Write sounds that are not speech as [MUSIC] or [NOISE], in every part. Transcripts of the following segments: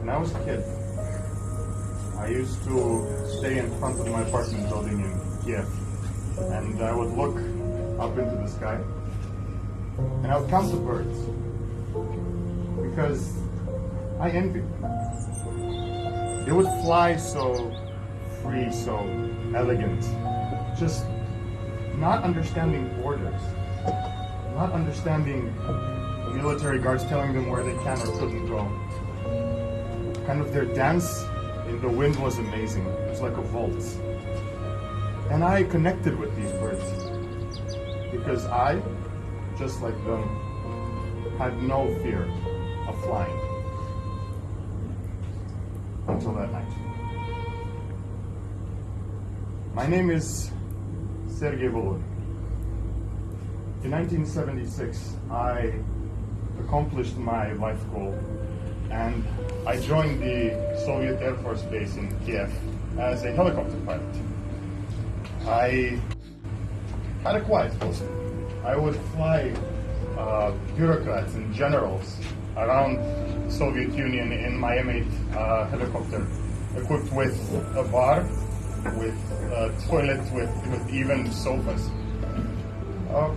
When I was a kid, I used to stay in front of my apartment building in Kiev, and I would look up into the sky, and I would count the birds because I envied them. They would fly so free, so elegant, just not understanding orders, not understanding the military guards telling them where they can or couldn't go. Kind of their dance in the wind was amazing. It was like a waltz. And I connected with these birds because I, just like them, had no fear of flying until that night. My name is Sergei Volodin. In 1976, I accomplished my life goal and I joined the Soviet Air Force Base in Kiev as a helicopter pilot. I had a quiet post. I would fly uh, bureaucrats and generals around the Soviet Union in my M8 uh, helicopter, equipped with a bar, with a toilet, with, with even sofas. Uh,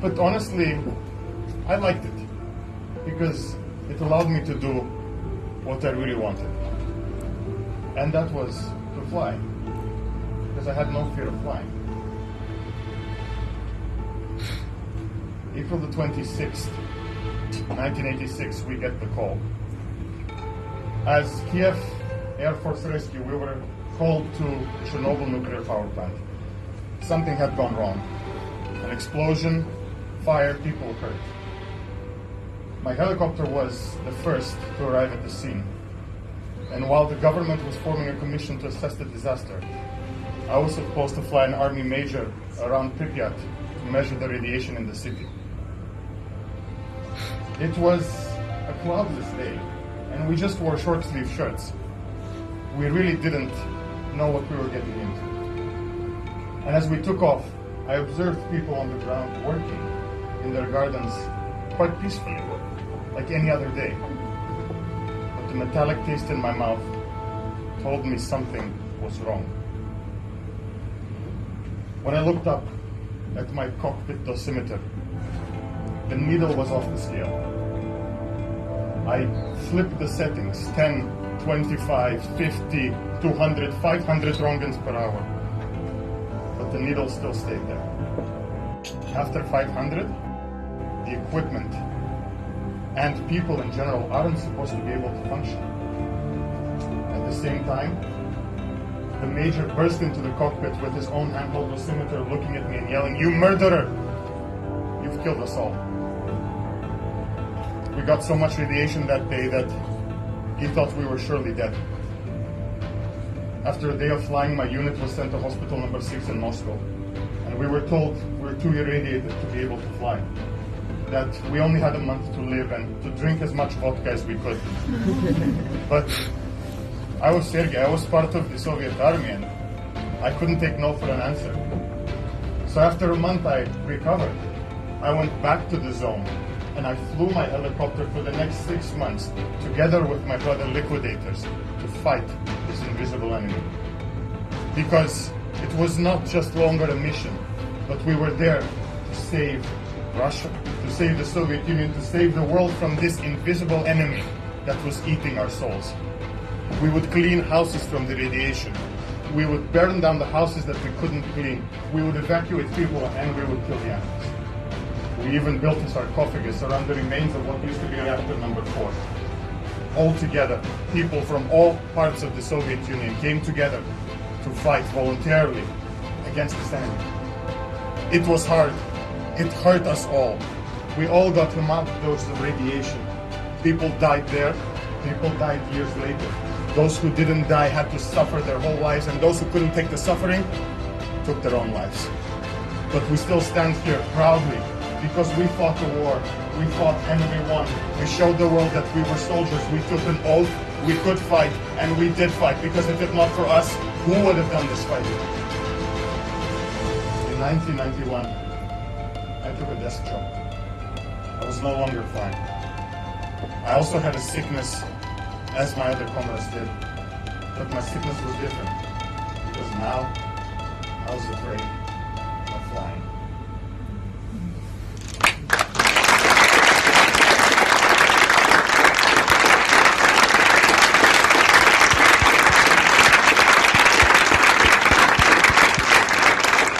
but honestly, I liked it because it allowed me to do what I really wanted. And that was to fly, because I had no fear of flying. April the 26th, 1986, we get the call. As Kiev Air Force Rescue, we were called to Chernobyl nuclear power plant. Something had gone wrong. An explosion, fire, people hurt. My helicopter was the first to arrive at the scene. And while the government was forming a commission to assess the disaster, I was supposed to fly an army major around Pripyat to measure the radiation in the city. It was a cloudless day, and we just wore short sleeve shirts. We really didn't know what we were getting into. And as we took off, I observed people on the ground working in their gardens quite peacefully, like any other day. But the metallic taste in my mouth told me something was wrong. When I looked up at my cockpit dosimeter, the needle was off the scale. I flipped the settings 10, 25, 50, 200, 500 roentgens per hour. But the needle still stayed there. After 500, the equipment and people in general aren't supposed to be able to function. At the same time, the major burst into the cockpit with his own handheld dosimeter looking at me and yelling, You murderer! You've killed us all. We got so much radiation that day that he thought we were surely dead. After a day of flying, my unit was sent to hospital number six in Moscow. And we were told we were too irradiated to be able to fly. That we only had a month to live and to drink as much vodka as we could. [LAUGHS] but I was Sergei, I was part of the Soviet army and I couldn't take no for an answer. So after a month I recovered. I went back to the zone and I flew my helicopter for the next six months together with my brother liquidators to fight this invisible enemy. Because it was not just longer a mission, but we were there to save Russia, to save the Soviet Union, to save the world from this invisible enemy that was eating our souls. We would clean houses from the radiation. We would burn down the houses that we couldn't clean. We would evacuate people and we would kill the animals. We even built a sarcophagus around the remains of what used to be reactor number four. All together, people from all parts of the Soviet Union came together to fight voluntarily against this enemy. It was hard. It hurt us all. We all got a mild dose of radiation. People died there. People died years later. Those who didn't die had to suffer their whole lives, and those who couldn't take the suffering took their own lives. But we still stand here proudly because we fought the war. We fought and we won. We showed the world that we were soldiers. We took an oath. We could fight, and we did fight. Because if it not for us, who would have done this fighting? In 1991, I took a desk job. I was no longer flying. I also had a sickness, as my other comrades did, but my sickness was different because now I was afraid of flying.